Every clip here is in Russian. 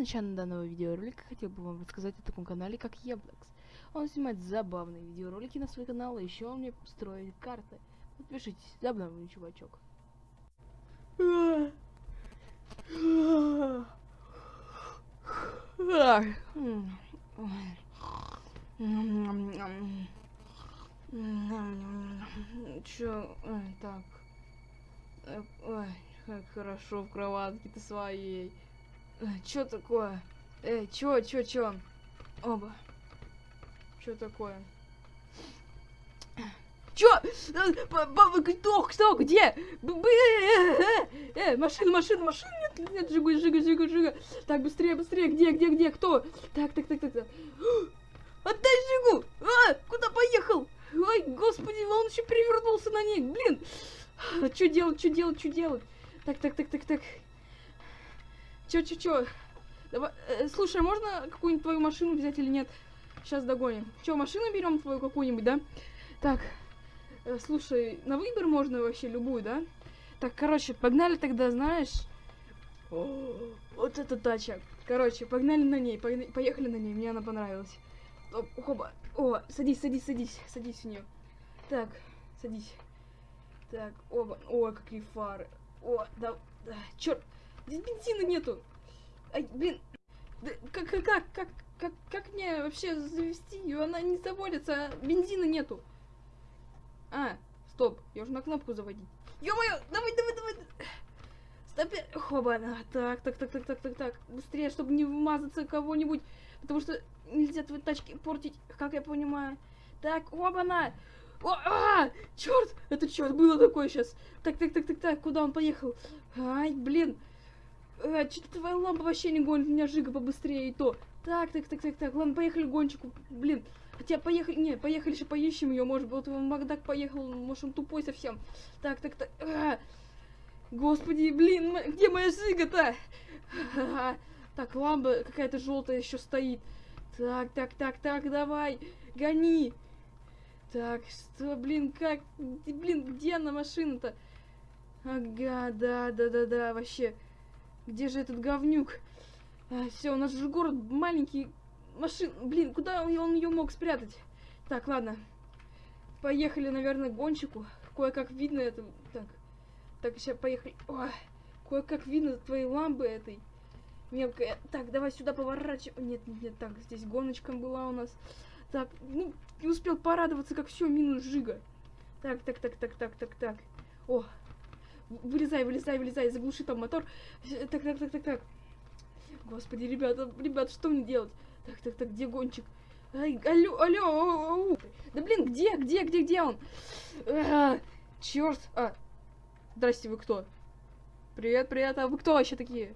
начала данного видеоролика хотел бы вам рассказать о таком канале, как Яблокс. Он снимает забавные видеоролики на свой канал, и еще он мне строит карты. Подпишитесь, забавный чувачок. Чё, так. Э, Ой, как хорошо в кроватке-то своей. Э, Чё такое? Эй, чё, чё, чё? Оба. Чё такое? Чё? Э, Кто, кто, где? Э, э, э, машина, машина, машина, нет, нет, жига, жига, жига, жига. Так, быстрее, быстрее, где, где, где, кто? Так, так, так, так, так. Отдай жигу! А, куда поехал? Ой, господи, он еще перевернулся на ней, блин. Что делать, что делать, что делать? Так, так, так, так, так. Чё, чё, чё? Давай, э, слушай, а можно какую-нибудь твою машину взять или нет? Сейчас догоним. Чё, машину берем твою какую-нибудь, да? Так, э, слушай, на выбор можно вообще любую, да? Так, короче, погнали тогда, знаешь? О, вот эта тача. Короче, погнали на ней, поехали на ней, мне она понравилась. Оп, хоба. О, садись, садись, садись, садись в нее. Так, садись. Так, оба. О, какие фары. О, да, да. Черт, здесь бензина нету. Ай, блин. Да, как, как, как, как, как, мне вообще завести ее? Она не заводится, а бензина нету. А, стоп, я уже на кнопку заводить. Ё-моё, давай, давай, давай. Стоп, хоба, так, так, так, так, так, так, так. Быстрее, чтобы не вмазаться кого-нибудь. Потому что нельзя твои тачки портить, как я понимаю. Так, оба-на! О, а, черт! Это черт было такое сейчас. Так, так, так, так, так, куда он поехал? Ай, блин. А, Что-то твоя лампа вообще не гонит, у меня жига побыстрее и то. Так, так, так, так, так, ладно, поехали гонщику. Блин, хотя поехали, не, поехали еще поищем ее, может быть, он Макдак поехал, может, он тупой совсем. Так, так, так, а, господи, блин, где моя жига-то? Так, лампа какая-то желтая еще стоит. Так, так, так, так, давай, гони. Так, что, блин, как, блин, где она машина-то? Ага, да, да, да, да, вообще. Где же этот говнюк? все, у нас же город маленький. Машин, блин, куда он, ее мог спрятать? Так, ладно. Поехали, наверное, к гонщику. Кое-как видно это. Так, так, сейчас поехали. Кое-как видно твоей лампы этой. Мелкая. Так, давай сюда поворачивай. Нет, нет, нет, так, здесь гоночка была у нас. Так, ну, не успел порадоваться, как все, минус жига. Так, так, так, так, так, так, так. О, вылезай, вылезай, вылезай, заглуши там мотор. Э, Так, так, так, так, так. Господи, ребята, ребята, что мне делать? Так, так, так, где гонщик? Ай, алло, алло, ау, ау. Да блин, где, где, где, где он? черт. А, здрасте, вы кто? Привет, привет, а вы кто вообще такие?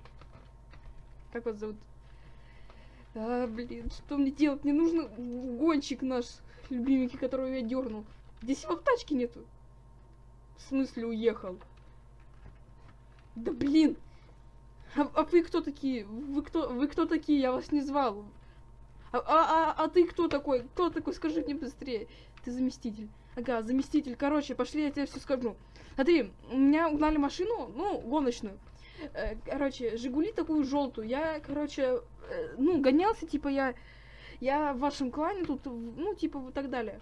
Как вас зовут? А, блин, что мне делать? Мне нужно гонщик наш, любименький, которого я дернул. Здесь его в тачке нету. В смысле уехал? Да блин! А, а вы кто такие? Вы кто, вы кто такие? Я вас не звал. А, а, а, а ты кто такой? Кто такой? Скажи мне быстрее. Ты заместитель. Ага, заместитель. Короче, пошли, я тебе все скажу. Смотри, у меня угнали машину, ну, гоночную. Э, Короче, Жигули такую желтую. Я, короче, э, ну, гонялся, типа, я, я в вашем клане тут, ну, типа, вот так далее.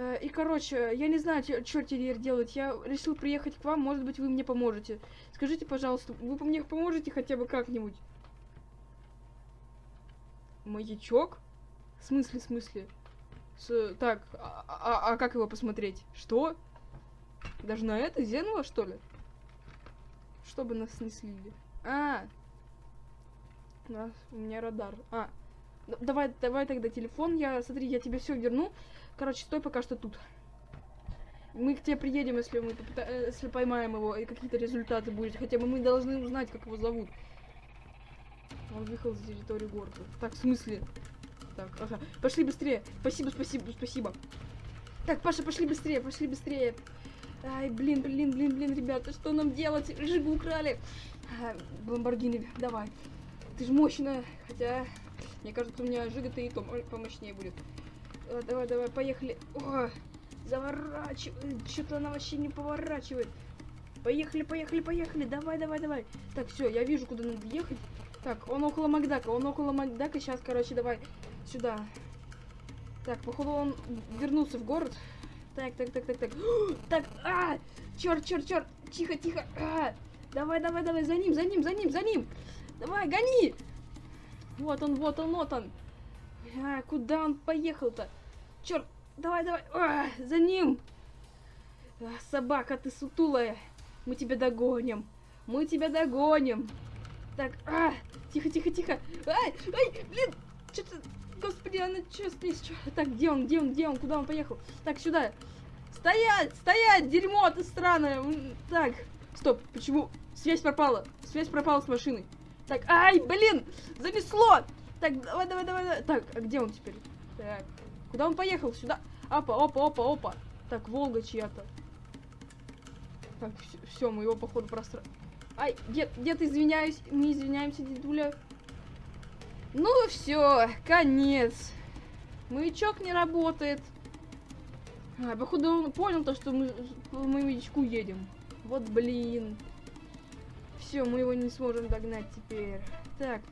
Э, И, короче, я не знаю, что теперь делать. Я решил приехать к вам, может быть, вы мне поможете. Скажите, пожалуйста, вы мне поможете хотя бы как-нибудь? Маячок? В смысле, в смысле? С, так, а, а- а как его посмотреть? Что? Даже на это зеркало, что ли? Чтобы нас не слили. А, нас, у меня радар. А, давай, давай тогда телефон, я, смотри, я тебе все верну. Короче, стой пока что тут. Мы к тебе приедем, если мы э, если поймаем его, и какие-то результаты будет. Хотя бы мы должны узнать, как его зовут. Он выехал за территорию города. Так, в смысле? Так, ага. Пошли быстрее. Спасибо, спасибо, спасибо. Так, Паша, пошли быстрее, пошли быстрее. Ай, блин, блин, блин, блин, ребята, что нам делать? Жигу украли. А, Ламборгини, давай. Ты же мощная. Хотя, мне кажется, у меня Жига-то и то мо- помощнее будет. А, давай, давай, поехали. О, заворачивай. Что-то она вообще не поворачивает. Поехали, поехали, поехали. Давай, давай, давай. Так, все, я вижу, куда надо ехать. Так, он около Макдака, он около Макдака. Сейчас, короче, давай сюда. Так, походу он вернулся в город. Так, так, так, так, так. Так, а! Черт, черт, черт! Тихо, тихо! А! Давай, давай, давай, за ним, за ним, за ним, за ним! Давай, гони! Вот он, вот он, вот он! А, куда он поехал-то? Черт! Давай, давай! А, за ним! А, собака, ты сутулая! Мы тебя догоним! Мы тебя догоним! Так, а! Тихо, тихо, тихо! Ай, ай, блин! Что-то Господи, она что? Чё? Так, где он, где он, где он, куда он поехал? Так, сюда. Стоять, стоять, дерьмо ты странное. Так, стоп, почему? Связь пропала, связь пропала с машиной. Так, ай, блин, занесло. Так, давай, давай, давай, давай. Так, а где он теперь? Так, куда он поехал? Сюда. Опа, опа, опа, опа. Так, Волга чья-то. Так, все, мы его, походу, простра... Ай, дед, дед, извиняюсь, мы извиняемся, дедуля. Ну все, конец. Маячок не работает. А, походу он понял то, что мы по маячку едем. Вот блин. Все, мы его не сможем догнать теперь. Так.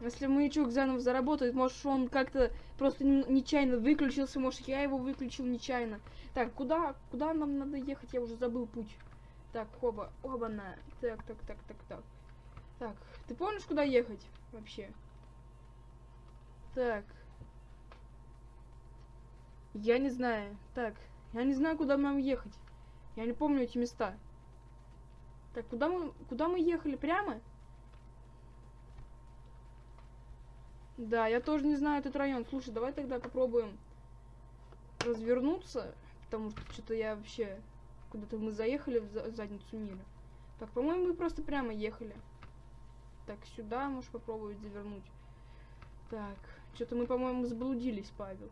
Если маячок заново заработает, может он как-то просто нечаянно выключился, может я его выключил нечаянно. Так, куда, куда нам надо ехать? Я уже забыл путь. Так, оба, оба-на. Так, так, так, так, так. Так, ты помнишь, куда ехать вообще? Так. Я не знаю. Так, я не знаю, куда нам ехать. Я не помню эти места. Так, куда мы, куда мы ехали? Прямо? Да, я тоже не знаю этот район. Слушай, давай тогда попробуем развернуться. Потому что что-то я вообще... Куда-то мы заехали в задницу мира. Так, по-моему, мы просто прямо ехали. Так, сюда можешь попробовать завернуть. Так, что-то мы, по-моему, заблудились, Павел.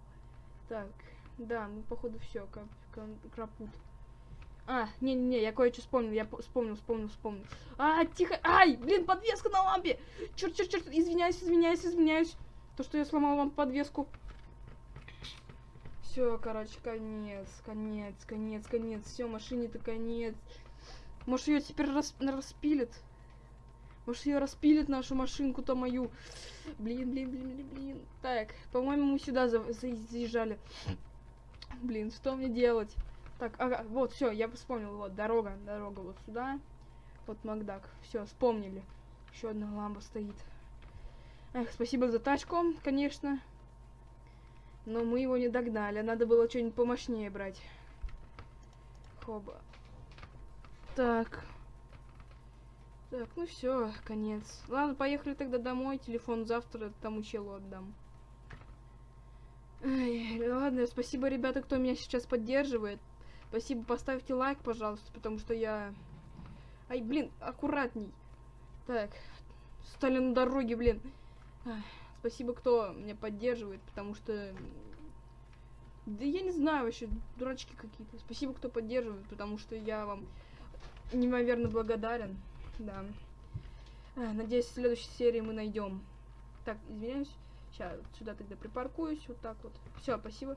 Так, да, ну, походу, все, как, крапут. А, не-не-не, я кое-что вспомнил, я вспомнил, вспомнил, вспомнил. А, тихо, ай, блин, подвеска на лампе. Черт, черт, черт, извиняюсь, извиняюсь, извиняюсь. То, что я сломал вам подвеску. Все, короче, конец, конец, конец, конец. Все, машине-то конец. Может, ее теперь рас распилят? Может, ее распилит нашу машинку-то мою. Блин, блин, блин, блин, блин. Так, по-моему, мы сюда за заезжали. Блин, что мне делать? Так, ага, вот, все, я вспомнил. Вот, дорога, дорога вот сюда. Вот Макдак. Все, вспомнили. Еще одна ламба стоит. Эх, спасибо за тачку, конечно. Но мы его не догнали. Надо было что-нибудь помощнее брать. Хоба. Так. Так, ну все, конец. Ладно, поехали тогда домой. Телефон завтра тому челу отдам. Ай, ладно, спасибо, ребята, кто меня сейчас поддерживает. Спасибо, поставьте лайк, пожалуйста, потому что я... Ай, блин, аккуратней. Так, стали на дороге, блин. Спасибо, кто меня поддерживает, потому что... Да я не знаю вообще, дурачки какие-то. Спасибо, кто поддерживает, потому что я вам неимоверно благодарен. Да. А, надеюсь, в следующей серии мы найдем. Так, извиняюсь. Сейчас сюда тогда припаркуюсь. Вот так вот. Все, спасибо.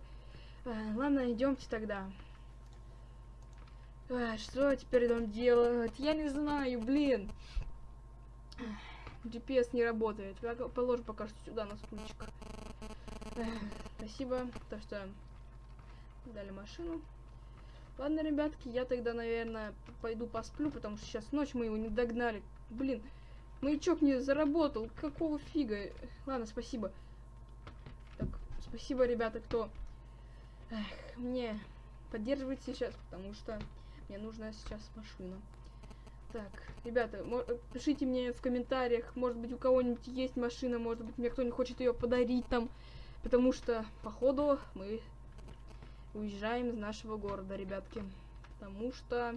А, ладно, идемте тогда. Что теперь нам делать? Я не знаю, блин. GPS не работает. Положу пока что сюда на стульчик. Спасибо, то что дали машину. Ладно, ребятки, я тогда, наверное, пойду посплю, потому что сейчас ночь мы его не догнали. Блин, маячок не заработал. Какого фига? Ладно, спасибо. Так, спасибо, ребята, кто Эх, мне поддерживает сейчас, потому что мне нужна сейчас машина. Так, ребята, пишите мне в комментариях, может быть, у кого-нибудь есть машина, может быть, мне кто-нибудь хочет ее подарить там, потому что, походу, мы уезжаем из нашего города, ребятки. Потому что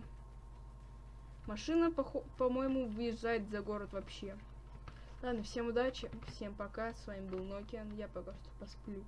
машина, по-моему, по выезжает за город вообще. Ладно, всем удачи, всем пока. С вами был Nokia. Я пока что посплю.